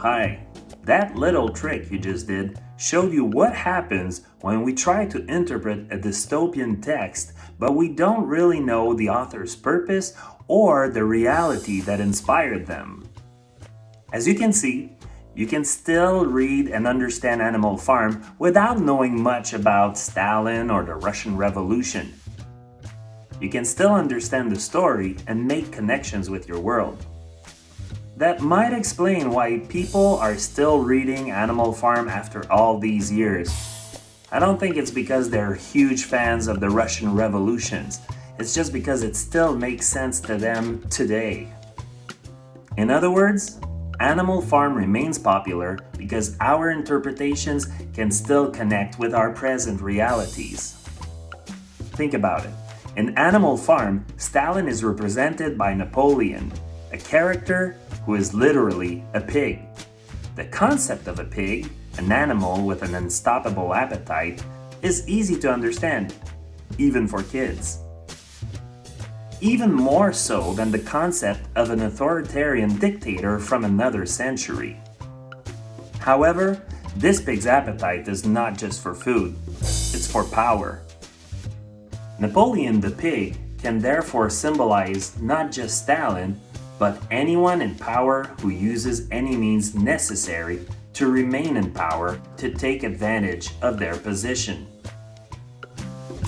Hi, that little trick you just did showed you what happens when we try to interpret a dystopian text but we don't really know the author's purpose or the reality that inspired them. As you can see, you can still read and understand Animal Farm without knowing much about Stalin or the Russian Revolution. You can still understand the story and make connections with your world. That might explain why people are still reading Animal Farm after all these years. I don't think it's because they're huge fans of the Russian revolutions. It's just because it still makes sense to them today. In other words, Animal Farm remains popular because our interpretations can still connect with our present realities. Think about it. In Animal Farm, Stalin is represented by Napoleon, a character who is literally a pig. The concept of a pig, an animal with an unstoppable appetite, is easy to understand, even for kids even more so than the concept of an authoritarian dictator from another century. However, this pig's appetite is not just for food, it's for power. Napoleon the pig can therefore symbolize not just Stalin, but anyone in power who uses any means necessary to remain in power to take advantage of their position.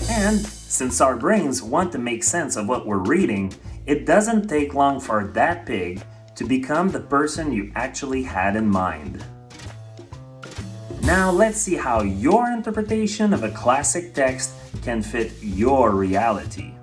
And since our brains want to make sense of what we're reading, it doesn't take long for that pig to become the person you actually had in mind. Now let's see how your interpretation of a classic text can fit your reality.